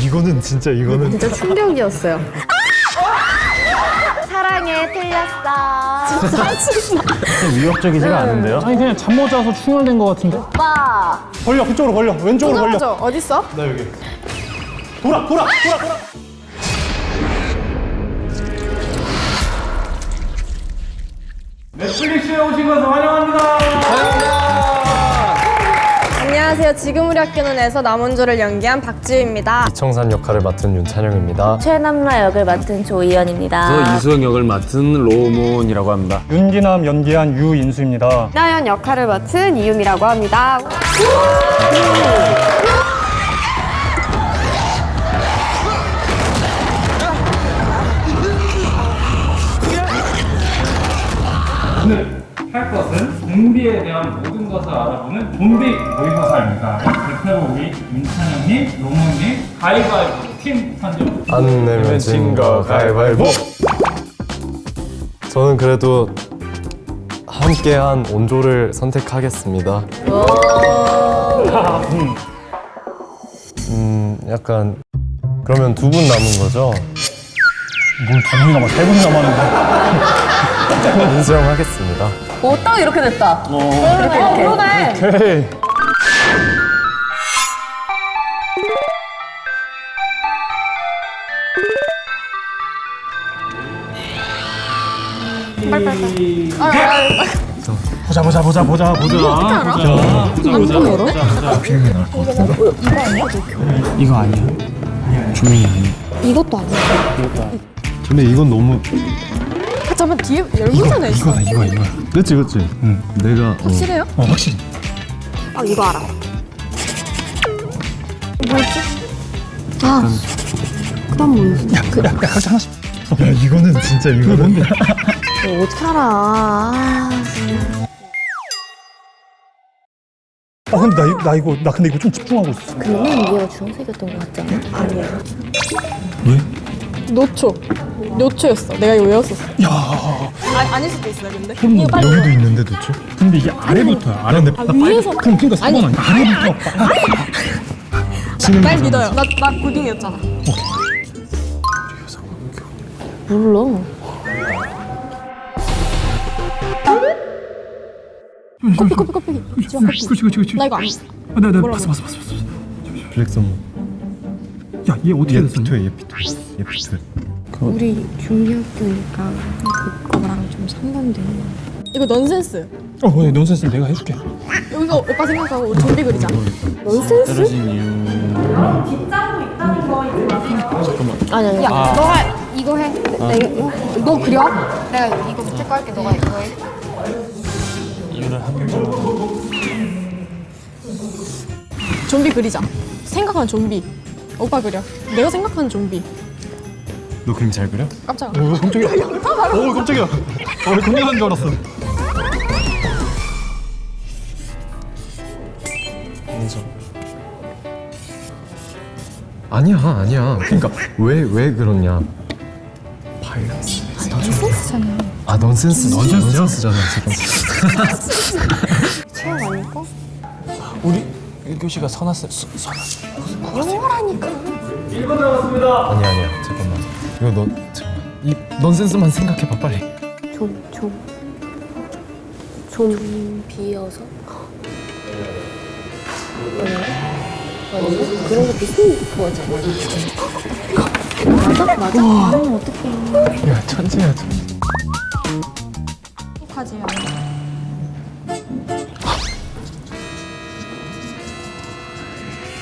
이거는 진짜 이거는 진짜 충격이었어요. 사랑해 틀렸어. 위협적이지가 않은데요? 아니 그냥 잠 못 자서 충혈된 것 같은데 오빠. 걸려 그쪽으로 걸려 왼쪽으로 걸려 저 어디 있어? 나 여기 돌아 돌아 돌아 돌아 넷플릭스에 오신 것을 환영합니다 안녕하세요. 지금 우리 학교는에서 남원조를 연기한 박지우입니다. 이청산 역할을 맡은 윤찬영입니다 최남라 역을 맡은 조이연입니다. 저 이수영 역을 맡은 로몬이라고 합니다. 윤기남 연기한 유인수입니다 나연 역할을 맡은 이유미라고 합니다. 오늘 할 것은 좀비에 대한 모든 것을 알아보는 좀비 모의고사입니다. 대표로 우리 민찬영님, 로모님, 가위바위보 팀 선정. 안 내면 진 거 가위바위보 저는 그래도 함께한 온조를 선택하겠습니다 음 약간 그러면 두 분 남은 거죠? 뭘두 분 남아 세 분 남았는데 인수형 하겠습니다 오, 딱 이렇게 됐다. 이렇게 이렇게. 오케이. 보자 보자 보자 보자 보자. 이거 아니야? 조명이 아니야. 이것도 아니야. 근데 이건 너무 아, 잠깐 뒤에 열문사나 있어. 이거다 이거 이거 그치 그치 응 내가 어, 확실해요? 어 확실히 아 이거 알아. 뭐였지? 아. 그다음 뭐였어? 야 각자 하나씩 야 이거는 진짜 이거는 뭔데? 뭐 어떻게 알아? 아. 아 근데 나, 이- 나 이거 나 근데 이거 좀 집중하고 있었어 그러면 얘가 주황색이었던 것 같지 않아? 아니야. 노초. 노초였어. 내가 이거 외웠었어. 야 아, 아닐 수도 있어요, 근데. 여기도 있는데 도대체? 근데 이게 아래부터야 아래 내 아, 위에서. 그럼 그러니까 4번 아니야 아래부터 지금 날 믿어요. 나, 나 고딩이었잖아. 몰라. 커피, 커피, 커피. 그렇지 그렇지 그렇지 나 이거 안 아, 나, 나 봤어 봤어 봤어 봤어 블랙선무 야 얘 어떻게 얘 됐었냐 피토야 얘 피토 얘 피토 우리 중학교니까 그거랑 좀 상반돼. 이거 넌센스. 어 그래 넌센스 내가 해줄게 여기서 오빠 생각하고 좀비 그리자. 아니, 아니. 야, 너가 이거 해. 내가 이거, 너 그려? 내가 이거 밑에 거 할게. 너가 이거 해. 좀비 그리자. 생각하는 좀비. 오빠 그려. 내가 생각하는 좀비. 너 그림 잘 그려? 깜짝아. 어 깜짝이야. 어 깜짝이야. 어 공연한 줄 알았어. 인정. 아니야 아니야. 그러니까 왜 왜 그러냐. 바이러스. 넌센스잖아. 아 넌센스. 넌센스잖아 지금. 우리 1교시가 선았어. 선았어. 아니야 아니야 잠깐만 이거 너 잠깐만 이 넌센스만 생각해봐 빨리 좀, 좀. 좀 비어서? 아니, 그런 거 비슷한 거잖아. 맞아? 맞아? 아니, 어떡해. 야 천재야 천재 하지.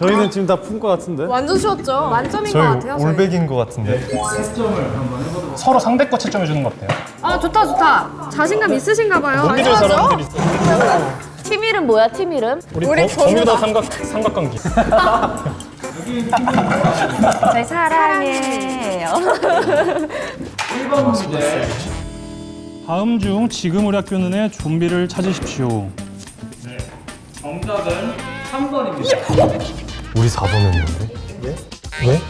저희는 지금 다푼거 같은데 완전 쉬웠죠? 만점인 것 같아요. 저희. 올백인 거 같은데 서로 상대 거 채점해 주는 거 어때요? 아 좋다 좋다. 자신감 있으신가 봐요. 믿을 사람들이 있어 팀 이름 뭐야, 팀 이름? 우리, 버, 버뮤다 삼각, 삼각관계 저희 사랑해요. 1번 문제. 다음 중 지금 우리 학교는 의 좀비를 찾으십시오 네, 정답은 3번입니다. 우리 4번 했는데. 왜?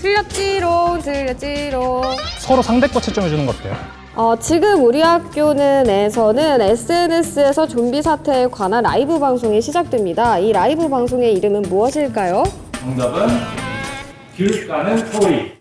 틀렸지롱 틀렸지롱 서로 상대 거 채점해 주는 거 어때요? 어, 지금 우리 학교는 에서는 SNS에서 좀비 사태에 관한 라이브 방송이 시작됩니다. 이 라이브 방송의 이름은 무엇일까요? 정답은 귤 까는 소리.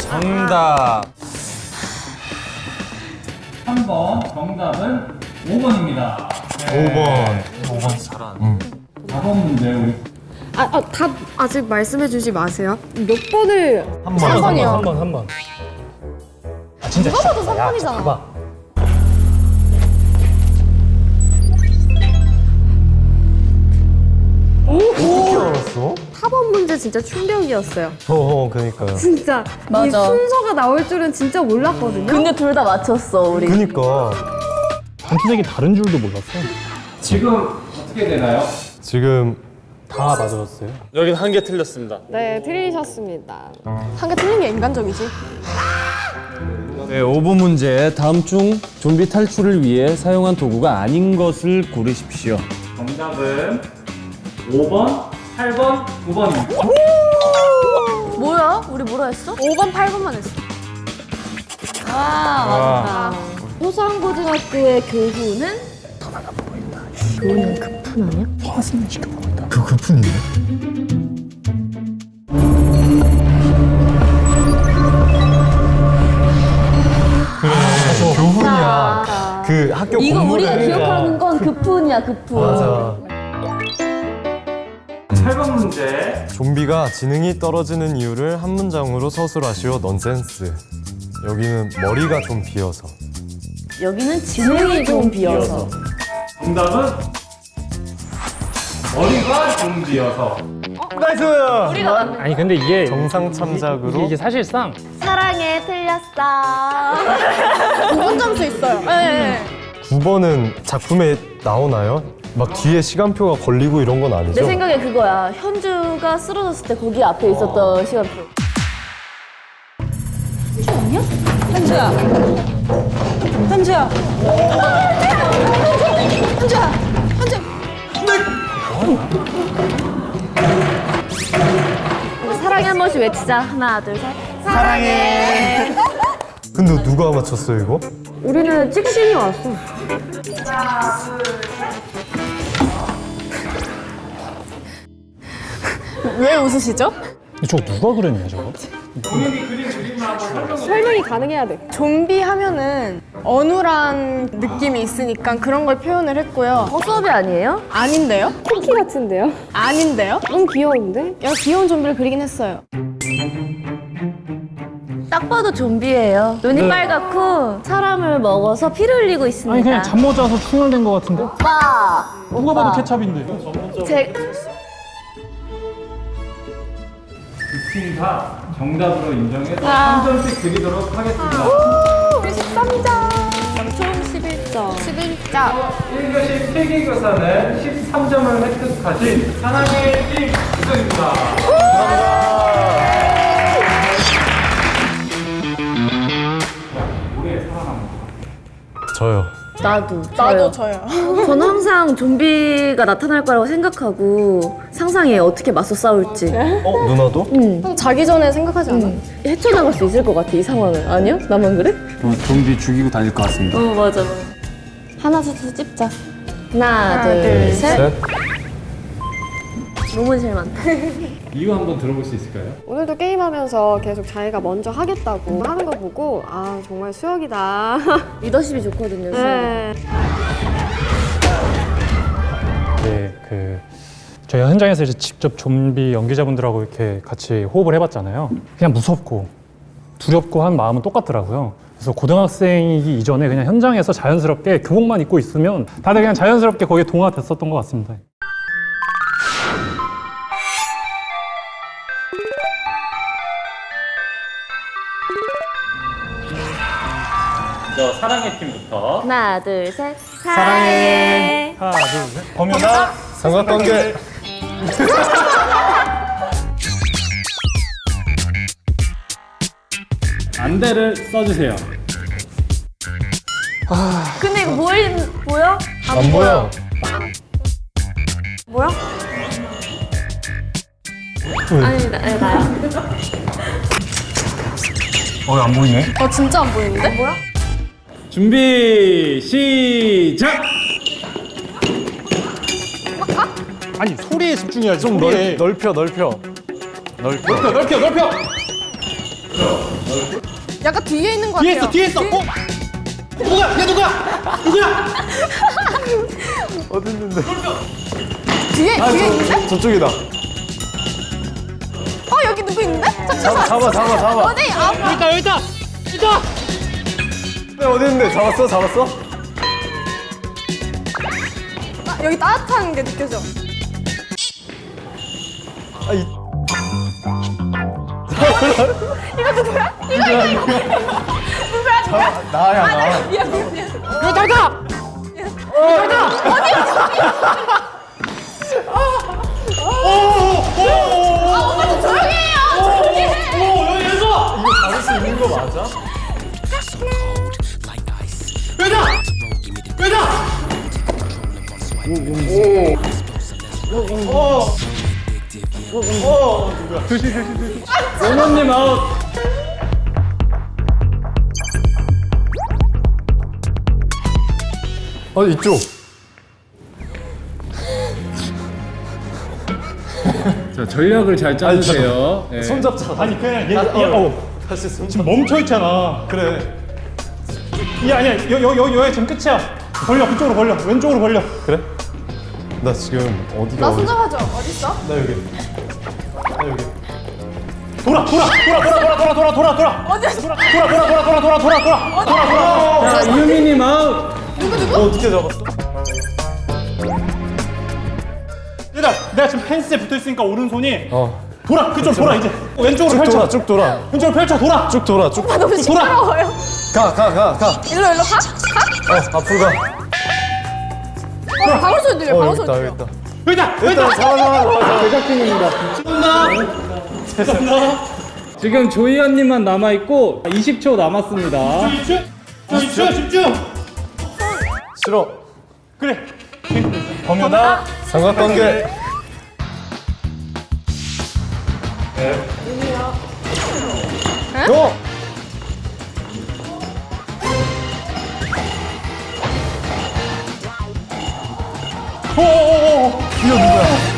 정답. 3번 정답은 5번입니다. 5번. 5번 사람. 4번 문제 우리 아, 아, 답 아직 말씀해 주지 마세요. 몇 번을 한 번. 번이요. 한 번, 한 번. 아, 진짜. 누가 봐도 진짜. 야, 3번이잖아. 진짜 봐봐. 어떻게 알았어? 4번 문제 진짜 충격이었어요. 어, 어 그니까요. 진짜 이 맞아. 순서가 나올 줄은 진짜 몰랐거든요. 근데 둘 다 맞췄어 우리. 그니까. 단투색이 다른 줄도 몰랐어. 지금 어떻게 되나요? 지금 다 맞아줬어요. 여긴 한 개 틀렸습니다. 네, 틀리셨습니다. 한 개 틀린 게 인간적이지. 네, 5번 문제. 다음 중 좀비 탈출을 위해 사용한 도구가 아닌 것을 고르십시오. 정답은 5번, 8번, 9번입니다. 뭐야? 우리 뭐라 했어? 5번, 8번만 했어. 아 맞다. 호상고등학교의 교훈은 그 급푼인데? 그래. 교훈이야. 그 학교 이거 공부를 우리가 기억하는 건 급훈이야 급훈. 맞아. 8번 문제 좀비가 지능이 떨어지는 이유를 한 문장으로 서술하시오 넌센스. 여기는 머리가 좀 비어서. 여기는 지능이 좀 비어서. 정답은 머리가 좀 비어서 nice! 우리가 맞는 아니, 근데 이게. 정상 참작으로 이게, 이게 사실상 사랑에 틀렸어. 5분 점수 있어요. 네. 9번은 작품에 나오나요? 막 뒤에 시간표가 걸리고 이런 건 아니죠? 내 생각에 그거야. 현주가 쓰러졌을 때 거기 앞에 있었던 시간표. 현주야. 현주야. 현주야. 현주. 우리 사랑해 한 번씩 외치자. 하나, 둘, 셋. 근데 누가 맞췄어요 이거? 우리는 찍신이 왔어. 왜 웃으시죠? 저거 누가 그랬냐, 저거? 본인이 그린 그림을 한번 설명이 가능해야 돼. 좀비 하면은 어눌한 느낌이 있으니까 그런 걸 표현을 했고요. 허수아비 아니에요? 아닌데요? 쿠키 같은데요? 아닌데요? 너무 귀여운데? 야, 귀여운 좀비를 그리긴 했어요. 딱 봐도 좀비예요. 눈이 빨갛고 사람을 먹어서 피를 흘리고 있습니다. 아니, 그냥 잠 못 자서 충혈된 거 같은데? 오빠. 누가 오빠. 봐도 케찹인데. 제다 정답으로 인정해서 아. 3점씩 드리도록 하겠습니다. 우리 13점. 총 11점. 11점. 1교시 필기교사는 13점을 획득하신 팀 우승입니다. 나도. 나도 저요. 저는 항상 좀비가 나타날 거라고 생각하고 상상해 어떻게 맞서 싸울지. 어 누나도? 형 자기 전에 생각하지 않아? 헤쳐나갈 수 있을 것 같아 이 상황을. 아니야? 나만 그래? 좀비 죽이고 다닐 것 같습니다. 어 맞아. 하나 둘셋 찝자. 하나, 둘, 둘, 셋. 셋. 너무 제일 많다. 이유 한번 들어볼 수 있을까요? 오늘도 게임하면서 계속 자기가 먼저 하겠다고 하는 거 보고 아 정말 수혁이다. 리더십이 좋거든요. 네. 네, 그 저희 현장에서 이제 직접 좀비 연기자분들하고 이렇게 같이 호흡을 해봤잖아요. 그냥 무섭고 두렵고 한 마음은 똑같더라고요. 그래서 고등학생이기 이전에 그냥 현장에서 자연스럽게 교복만 입고 있으면 다들 그냥 자연스럽게 거기에 동화됐었던 것 같습니다. 저 사랑의 팀부터 하나, 둘, 셋. 사랑해. 하나, 둘, 셋. 범연아. 삼각관계. 안대를 써주세요. 근데 이거 보이, 보여? 안 보여. 뭐야? 아니 나, 네, 나야. 어안 보이네. 어 진짜 안 보이는데? 뭐야? 준비 시작. 아니 소리에 집중해야지. 좀 소리에. 넓, 넓혀 넓혀 넓혀 넓혀 넓혀. 약간 뒤에 있는 것 같아요. 뒤에 있어 뒤에 있어. 어? 누구야? 얘 누구야? 누구야? 어디 있는데 뒤에 아 뒤에 있는데? 저, 저쪽이다 어 여기 누구 있는데? 잡아 잠깐만. 잡아 잡아 잡아 어디? 아 여기 있다 여기 있다. 있다. 네, 어디 있는데? 잡았어? 잡았어? 아, 여기 따뜻한 게 느껴져. 아, 이... 이거 누구야? 이거 이거 이거 누구야? 누구야? 나야 아, 네, 나. 미안 미안 미안. 이거 달다. 어. 이거 달다. 어디야? 로모님 아웃. 어 이쪽 자 전략을 잘 짜주세요. 네. 손 잡자 아니 그냥 얘, 아, 얘 어. 어. 다시 손 지금 잡 멈춰 있잖아. 그래 이 아니야 여여여 여기 지금 끝이야. 벌려 그쪽으로 벌려 왼쪽으로 벌려. 그래 나 지금 어디가 나 어디 손잡아줘. 어디 있어? 나 여기 나 여기 돌아 돌아 돌아 돌아 돌아 돌아 돌아 돌아. 어디 돌아 돌아 돌아 돌아 돌아 돌아 돌아 돌아 돌아. 자 이유미님 아웃. 너 어떻게 잡았어? 얘들아 내가 지금 펜스에 붙어 있으니까 오른손이 어 돌아 그쪽 돌아 이제 왼쪽으로 쭉 펼쳐 돌아 쭉 돌아 왼쪽으로 펼쳐 돌아 쭉 돌아 쭉 아, 너무 시끄러워요. 가가 가가 일로 일로 가? 가? 어 앞으로 가 어, 들려 어, 바로 소리 들려 여기다 여기다! 여기다! 잡아 제작진입니다 죄송합니다 죄송합니다 지금 조이 언님만 남아있고 20초 남았습니다 20초? 20초? 10초? 싫어 그래 범유다 삼각관계 네. 요! 어어어어 이거 누구야?